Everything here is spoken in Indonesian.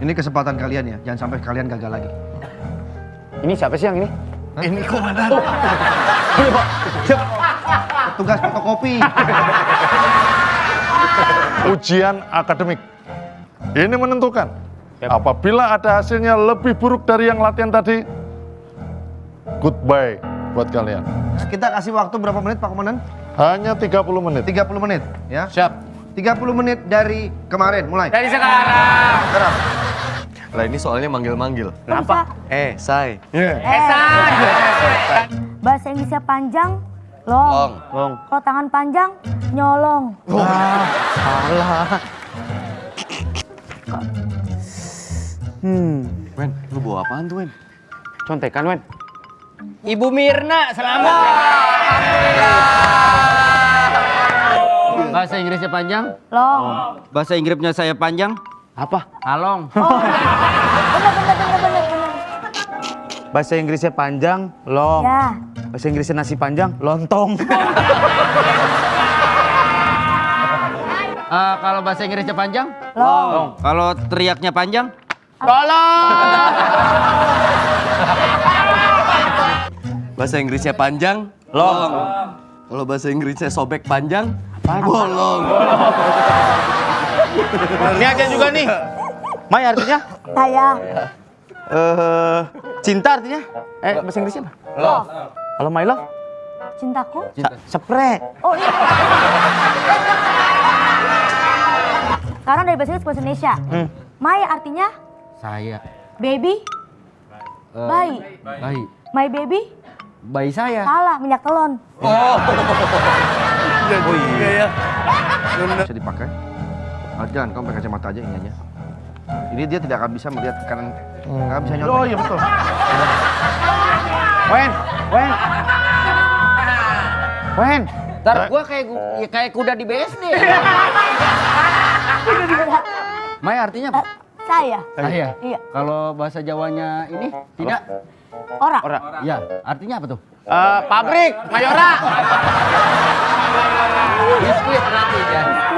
Ini kesempatan kalian ya, jangan sampai kalian gagal lagi. Ini siapa sih yang ini? Ini komandan. Tugas fotokopi. Ujian akademik. Ini menentukan. Apabila ada hasilnya lebih buruk dari yang latihan tadi, goodbye buat kalian. Kita kasih waktu berapa menit Pak Komandan? Hanya 30 menit. 30 menit ya. Siap. 30 menit dari kemarin mulai. Dari sekarang. Sekarang. Lah ini soalnya manggil-manggil. Kenapa? Eh, say. Esan. Bahasa Inggrisnya panjang, long. Long. Long. Kalau tangan panjang, nyolong. Wen, lu bawa apaan tuh, Wen? Contekan, Wen. Ibu Mirna, selamat. Bahasa Inggrisnya panjang, Long. bahasa Inggrisnya saya panjang, Apa? along. Bener, bener, bener, bener, bener. Bahasa Inggrisnya panjang, long. Ya. Bahasa Inggrisnya nasi panjang, lontong. Eh, kalau bahasa Inggrisnya panjang, Long. kalau teriaknya panjang, Bahasa Inggrisnya panjang, long. Kalau bahasa Inggrisnya sobek panjang, bolong. Ini aja juga nih. Mai artinya? Saya. Eh, cinta artinya? Eh, bahasa Inggrisnya apa? Love. Kalau my love? Cintaku. Sa- Spray. Oh iya. Sekarang dari bahasa Inggris ke bahasa Indonesia. Hmm. My artinya saya. baby, Eh, bayi. Bayi. My baby, Bayi saya. salah, minyak telon. Bisa dipakai. Ah, jangan, kamu pakai kacamata aja ini aja. Ini dia tidak akan bisa melihat kanan, nggak bisa nyontek. Oh iya betul. Wen, Wen. Wen. Ntar gua kayak gu- ya kayak kuda di BSD. Mai artinya apa? Eh, saya. Saya. Iya. Kalau bahasa Jawanya ini tidak. Ora. Ora. Ya, artinya apa tuh? Eh, pabrik, Mayora. Biskuit berarti ya.